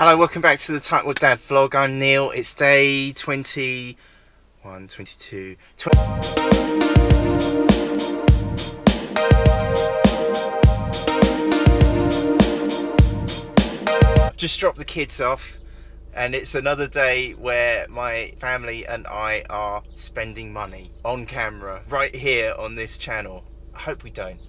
Hello, welcome back to the Time with Dad vlog. I'm Neil. It's day 21, 22, 20. I've just dropped the kids off and it's another day where my family and I are spending money on camera right here on this channel. I hope we don't.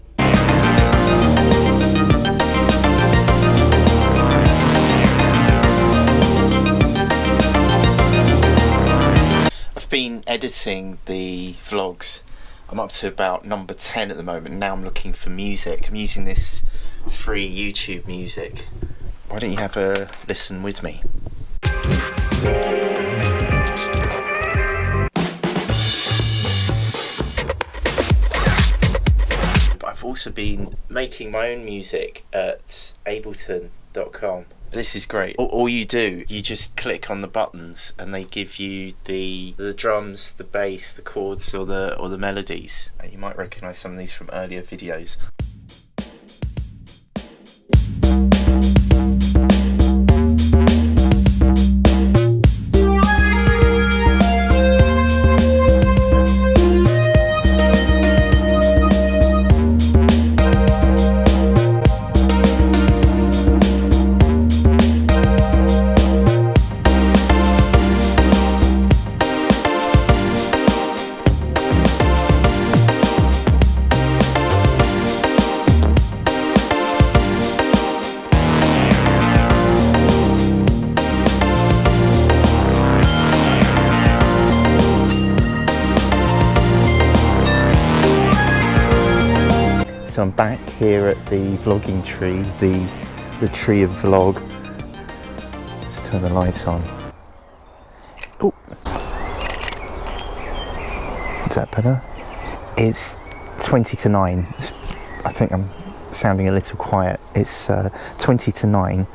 Been editing the vlogs. I'm up to about number 10 at the moment. Now I'm looking for music. I'm using this free YouTube music. Why don't you have a listen with me? I've also been making my own music at ableton.com this is great. All, all, you do, you just click on the buttons, and they give you the the drums, the bass, the chords, or the or the melodies. You might recognise some of these from earlier videos. So I'm back here at the vlogging tree, the, the tree of vlog. Let's turn the lights on. Oh, is that better? It's 20 to 9. It's, I think I'm sounding a little quiet. It's uh, 20 to 9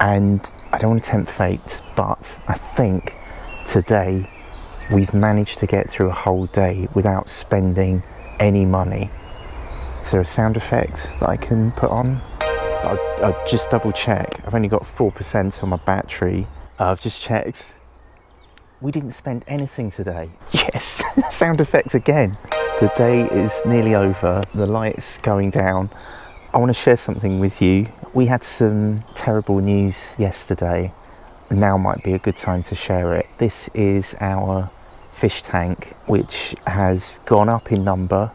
and I don't want to tempt fate, but I think today we've managed to get through a whole day without spending any money. Is there a sound effect that I can put on? I'll, I'll just double check. I've only got 4% on my battery. Uh, I've just checked. We didn't spend anything today. Yes, sound effects again. The day is nearly over. The light's going down. I want to share something with you. We had some terrible news yesterday. Now might be a good time to share it. This is our fish tank, which has gone up in number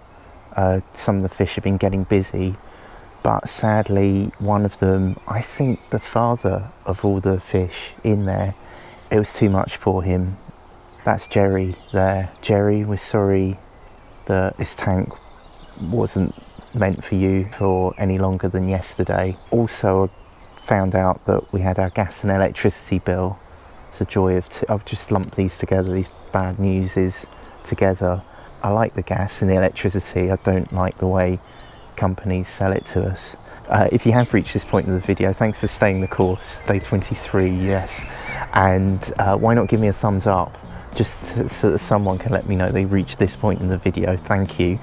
uh, some of the fish have been getting busy, but sadly, one of them, I think the father of all the fish in there, it was too much for him. That's Jerry there. Jerry, we're sorry that this tank wasn't meant for you for any longer than yesterday. Also, found out that we had our gas and electricity bill. It's a joy of, i I've just lumped these together, these bad news is together. I like the gas and the electricity. I don't like the way companies sell it to us. Uh, if you have reached this point in the video, thanks for staying the course, day 23, yes. And uh, why not give me a thumbs up, just so that someone can let me know they reached this point in the video, thank you.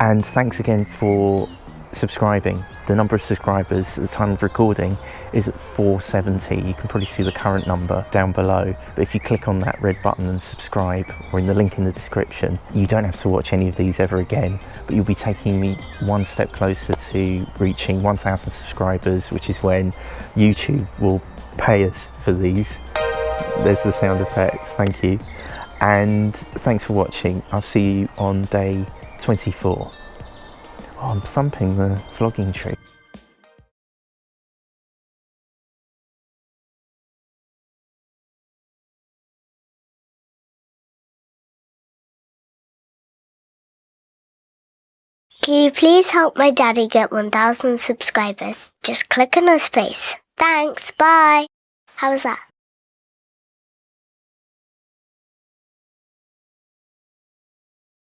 And thanks again for subscribing. The number of subscribers at the time of recording is at 470. You can probably see the current number down below. But if you click on that red button and subscribe, or in the link in the description, you don't have to watch any of these ever again, but you'll be taking me one step closer to reaching 1,000 subscribers, which is when YouTube will pay us for these. There's the sound effects, thank you. And thanks for watching. I'll see you on day 24. Oh, I'm thumping the vlogging tree. Can you please help my daddy get 1,000 subscribers? Just click on his face. Thanks, bye. How was that?